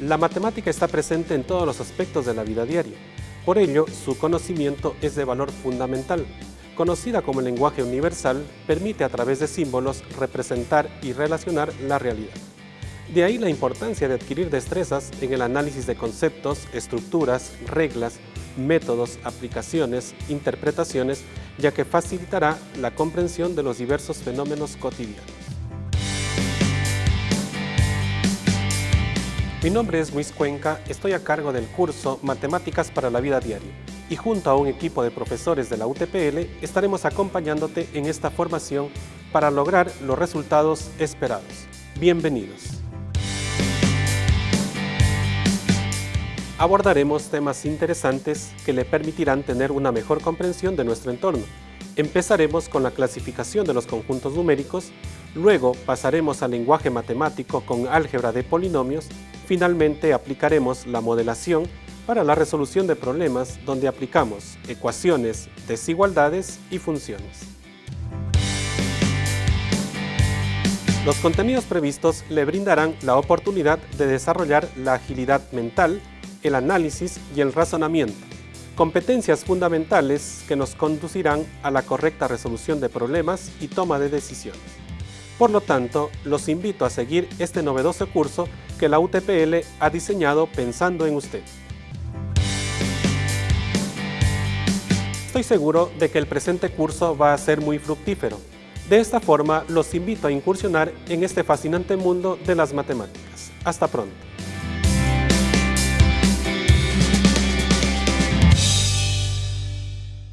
La matemática está presente en todos los aspectos de la vida diaria. Por ello, su conocimiento es de valor fundamental. Conocida como lenguaje universal, permite a través de símbolos representar y relacionar la realidad. De ahí la importancia de adquirir destrezas en el análisis de conceptos, estructuras, reglas, métodos, aplicaciones, interpretaciones, ya que facilitará la comprensión de los diversos fenómenos cotidianos. Mi nombre es Luis Cuenca, estoy a cargo del curso Matemáticas para la Vida Diaria y junto a un equipo de profesores de la UTPL estaremos acompañándote en esta formación para lograr los resultados esperados. Bienvenidos. Abordaremos temas interesantes que le permitirán tener una mejor comprensión de nuestro entorno. Empezaremos con la clasificación de los conjuntos numéricos, luego pasaremos al lenguaje matemático con álgebra de polinomios Finalmente aplicaremos la modelación para la resolución de problemas donde aplicamos ecuaciones, desigualdades y funciones. Los contenidos previstos le brindarán la oportunidad de desarrollar la agilidad mental, el análisis y el razonamiento, competencias fundamentales que nos conducirán a la correcta resolución de problemas y toma de decisiones. Por lo tanto, los invito a seguir este novedoso curso que la UTPL ha diseñado pensando en usted. Estoy seguro de que el presente curso va a ser muy fructífero. De esta forma, los invito a incursionar en este fascinante mundo de las matemáticas. Hasta pronto.